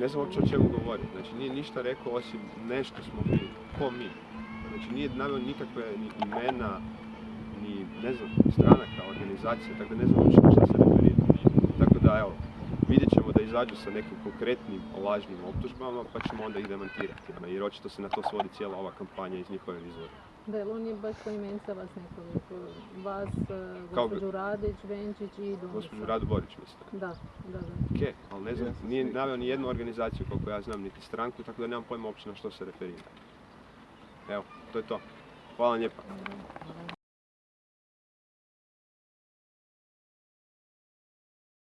Ne znam uopće o čemu govori. Znači nije ništa rekao osim nešto smo mi. Ko mi? Znači nije naveo nikakve ni imena, ni ne znam, stranaka, organizacija, tako da ne znam uopće šta se referira. Tako da evo, vidjet ćemo da izađu sa nekim konkretnim lažnim optužbama pa ćemo onda ih demantirati. ono, Jer očito se na to svodi cijela ova kampanja iz njihove izvora. Da, jer on je baš poimenica vas nekoliko. Vas, eh, gospođu Radić, Benčić i Dunisa. Gospođu Radu Borić mislim. Da, da, da. Ok, ali ne znam, nije naveo ni jednu organizaciju koliko ja znam, niti stranku, tako da nemam pojma uopće na što se referira. Evo, to je to. Hvala vam lijepa.